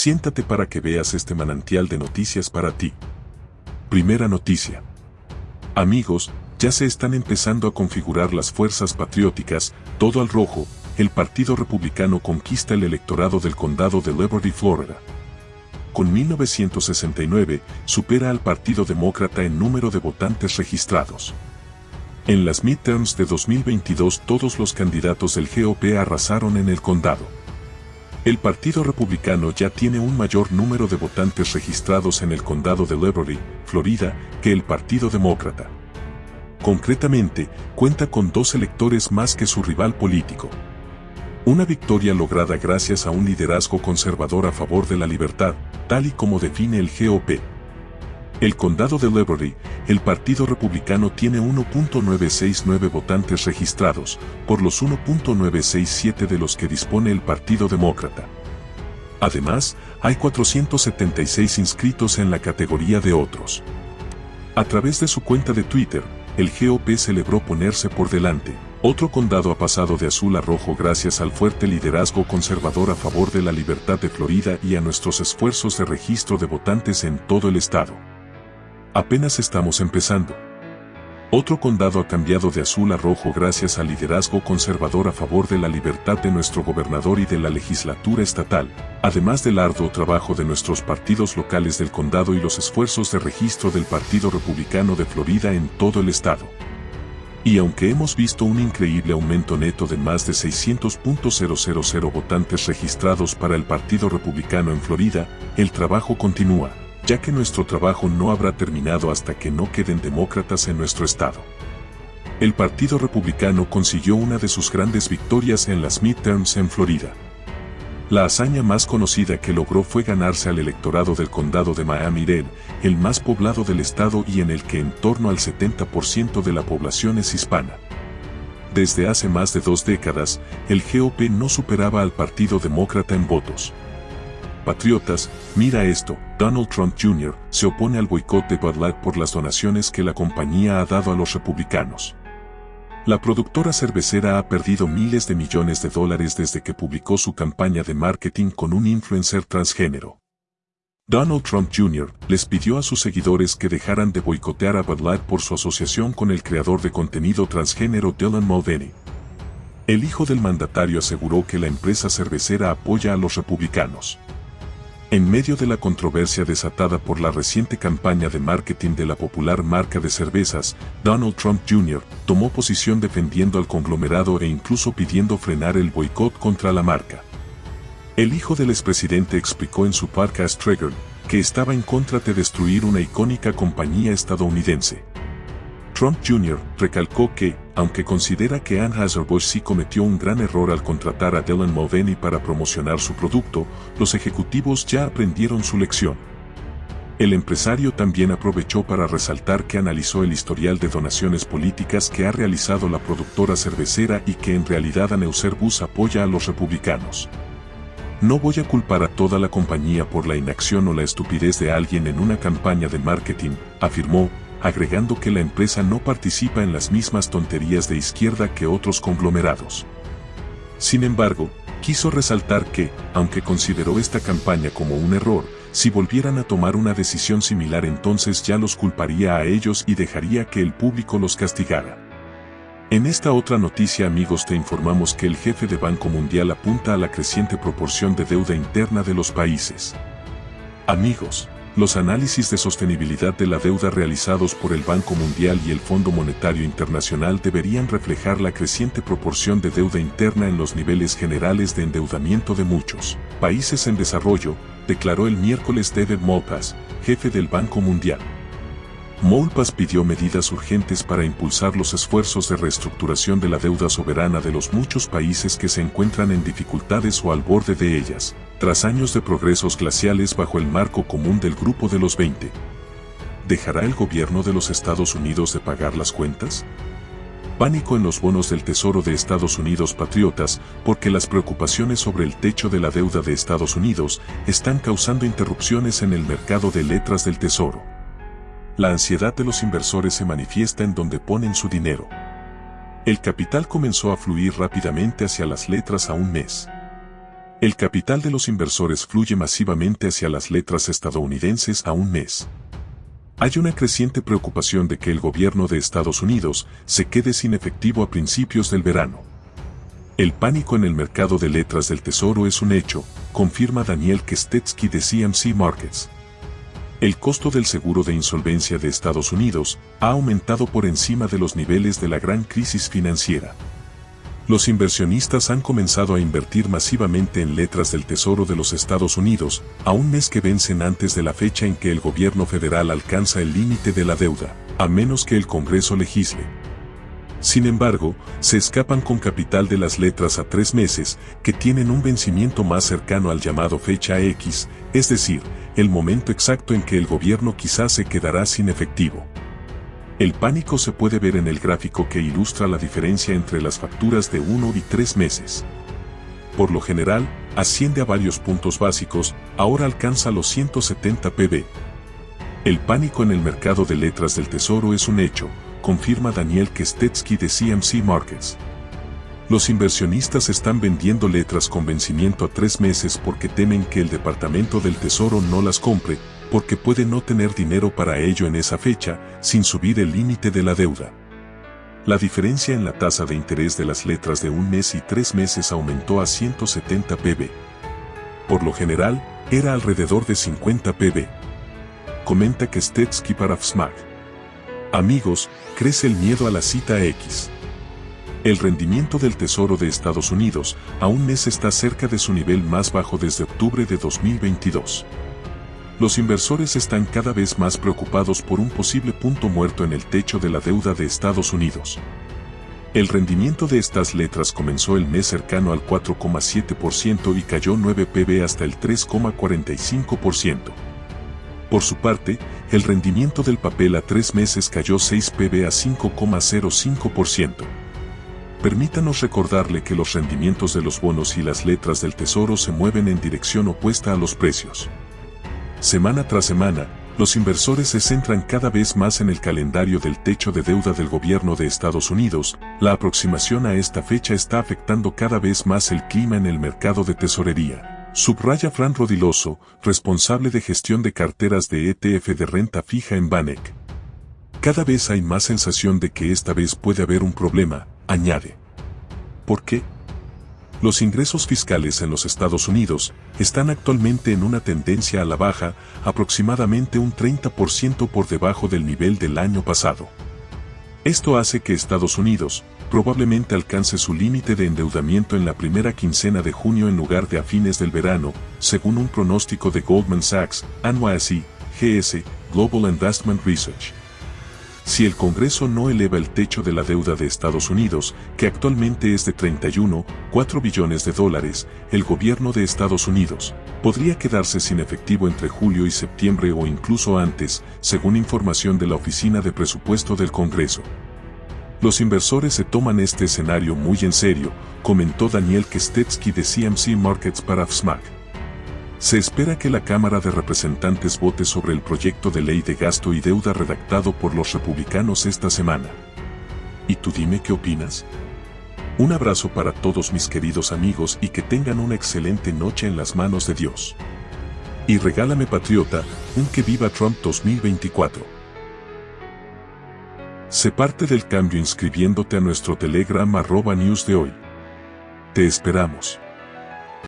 Siéntate para que veas este manantial de noticias para ti. Primera noticia. Amigos, ya se están empezando a configurar las fuerzas patrióticas, todo al rojo, el Partido Republicano conquista el electorado del condado de Liberty, Florida. Con 1969, supera al Partido Demócrata en número de votantes registrados. En las midterms de 2022 todos los candidatos del GOP arrasaron en el condado. El Partido Republicano ya tiene un mayor número de votantes registrados en el condado de Liberty, Florida, que el Partido Demócrata. Concretamente, cuenta con dos electores más que su rival político. Una victoria lograda gracias a un liderazgo conservador a favor de la libertad, tal y como define el GOP. El condado de Liberty, el Partido Republicano tiene 1.969 votantes registrados, por los 1.967 de los que dispone el Partido Demócrata. Además, hay 476 inscritos en la categoría de otros. A través de su cuenta de Twitter, el GOP celebró ponerse por delante. Otro condado ha pasado de azul a rojo gracias al fuerte liderazgo conservador a favor de la libertad de Florida y a nuestros esfuerzos de registro de votantes en todo el estado. Apenas estamos empezando. Otro condado ha cambiado de azul a rojo gracias al liderazgo conservador a favor de la libertad de nuestro gobernador y de la legislatura estatal, además del arduo trabajo de nuestros partidos locales del condado y los esfuerzos de registro del Partido Republicano de Florida en todo el estado. Y aunque hemos visto un increíble aumento neto de más de 600.000 votantes registrados para el Partido Republicano en Florida, el trabajo continúa ya que nuestro trabajo no habrá terminado hasta que no queden demócratas en nuestro estado. El Partido Republicano consiguió una de sus grandes victorias en las midterms en Florida. La hazaña más conocida que logró fue ganarse al electorado del condado de Miami-Dade, el más poblado del estado y en el que en torno al 70% de la población es hispana. Desde hace más de dos décadas, el GOP no superaba al Partido Demócrata en votos. Patriotas, mira esto, Donald Trump Jr. se opone al boicot de Bud por las donaciones que la compañía ha dado a los republicanos. La productora cervecera ha perdido miles de millones de dólares desde que publicó su campaña de marketing con un influencer transgénero. Donald Trump Jr. les pidió a sus seguidores que dejaran de boicotear a Bud Light por su asociación con el creador de contenido transgénero Dylan Mulvaney. El hijo del mandatario aseguró que la empresa cervecera apoya a los republicanos. En medio de la controversia desatada por la reciente campaña de marketing de la popular marca de cervezas, Donald Trump Jr. tomó posición defendiendo al conglomerado e incluso pidiendo frenar el boicot contra la marca. El hijo del expresidente explicó en su podcast Trigger que estaba en contra de destruir una icónica compañía estadounidense. Trump Jr. recalcó que, aunque considera que Anheuser-Busch sí cometió un gran error al contratar a Dylan Mulvaney para promocionar su producto, los ejecutivos ya aprendieron su lección. El empresario también aprovechó para resaltar que analizó el historial de donaciones políticas que ha realizado la productora cervecera y que en realidad Anheuser-Busch apoya a los republicanos. No voy a culpar a toda la compañía por la inacción o la estupidez de alguien en una campaña de marketing, afirmó, agregando que la empresa no participa en las mismas tonterías de izquierda que otros conglomerados. Sin embargo, quiso resaltar que, aunque consideró esta campaña como un error, si volvieran a tomar una decisión similar entonces ya los culparía a ellos y dejaría que el público los castigara. En esta otra noticia amigos te informamos que el jefe de Banco Mundial apunta a la creciente proporción de deuda interna de los países. Amigos, los análisis de sostenibilidad de la deuda realizados por el Banco Mundial y el Fondo Monetario Internacional deberían reflejar la creciente proporción de deuda interna en los niveles generales de endeudamiento de muchos países en desarrollo, declaró el miércoles David Malpass, jefe del Banco Mundial. Molpas pidió medidas urgentes para impulsar los esfuerzos de reestructuración de la deuda soberana de los muchos países que se encuentran en dificultades o al borde de ellas, tras años de progresos glaciales bajo el marco común del Grupo de los 20. ¿Dejará el gobierno de los Estados Unidos de pagar las cuentas? Pánico en los bonos del Tesoro de Estados Unidos patriotas porque las preocupaciones sobre el techo de la deuda de Estados Unidos están causando interrupciones en el mercado de letras del Tesoro. La ansiedad de los inversores se manifiesta en donde ponen su dinero. El capital comenzó a fluir rápidamente hacia las letras a un mes. El capital de los inversores fluye masivamente hacia las letras estadounidenses a un mes. Hay una creciente preocupación de que el gobierno de Estados Unidos se quede sin efectivo a principios del verano. El pánico en el mercado de letras del tesoro es un hecho, confirma Daniel Kestetsky de CMC Markets. El costo del seguro de insolvencia de Estados Unidos ha aumentado por encima de los niveles de la gran crisis financiera los inversionistas han comenzado a invertir masivamente en letras del Tesoro de los Estados Unidos, a un mes que vencen antes de la fecha en que el gobierno federal alcanza el límite de la deuda, a menos que el Congreso legisle. Sin embargo, se escapan con capital de las letras a tres meses, que tienen un vencimiento más cercano al llamado fecha X, es decir, el momento exacto en que el gobierno quizás se quedará sin efectivo. El pánico se puede ver en el gráfico que ilustra la diferencia entre las facturas de uno y tres meses. Por lo general, asciende a varios puntos básicos, ahora alcanza los 170 pb. El pánico en el mercado de letras del tesoro es un hecho, confirma Daniel Kestetsky de CMC Markets. Los inversionistas están vendiendo letras con vencimiento a tres meses porque temen que el Departamento del Tesoro no las compre, porque puede no tener dinero para ello en esa fecha, sin subir el límite de la deuda. La diferencia en la tasa de interés de las letras de un mes y tres meses aumentó a 170 pb. Por lo general, era alrededor de 50 pb. Comenta que Stetsky para FSMAG. Amigos, crece el miedo a la cita X. El rendimiento del Tesoro de Estados Unidos a un mes está cerca de su nivel más bajo desde octubre de 2022 los inversores están cada vez más preocupados por un posible punto muerto en el techo de la deuda de Estados Unidos. El rendimiento de estas letras comenzó el mes cercano al 4,7% y cayó 9 pb hasta el 3,45%. Por su parte, el rendimiento del papel a tres meses cayó 6 pb a 5,05%. Permítanos recordarle que los rendimientos de los bonos y las letras del tesoro se mueven en dirección opuesta a los precios. Semana tras semana, los inversores se centran cada vez más en el calendario del techo de deuda del gobierno de Estados Unidos, la aproximación a esta fecha está afectando cada vez más el clima en el mercado de tesorería. Subraya Fran Rodiloso, responsable de gestión de carteras de ETF de renta fija en Banek. Cada vez hay más sensación de que esta vez puede haber un problema, añade. ¿Por qué? Los ingresos fiscales en los Estados Unidos están actualmente en una tendencia a la baja, aproximadamente un 30% por debajo del nivel del año pasado. Esto hace que Estados Unidos probablemente alcance su límite de endeudamiento en la primera quincena de junio en lugar de a fines del verano, según un pronóstico de Goldman Sachs, NYSE, GS, Global Investment Research. Si el Congreso no eleva el techo de la deuda de Estados Unidos, que actualmente es de 31,4 billones de dólares, el gobierno de Estados Unidos podría quedarse sin efectivo entre julio y septiembre o incluso antes, según información de la Oficina de Presupuesto del Congreso. Los inversores se toman este escenario muy en serio, comentó Daniel Kestetsky de CMC Markets para FSMAC. Se espera que la Cámara de Representantes vote sobre el proyecto de ley de gasto y deuda redactado por los republicanos esta semana. ¿Y tú dime qué opinas? Un abrazo para todos mis queridos amigos y que tengan una excelente noche en las manos de Dios. Y regálame patriota, un que viva Trump 2024. Sé parte del cambio inscribiéndote a nuestro Telegram arroba news de hoy. Te esperamos.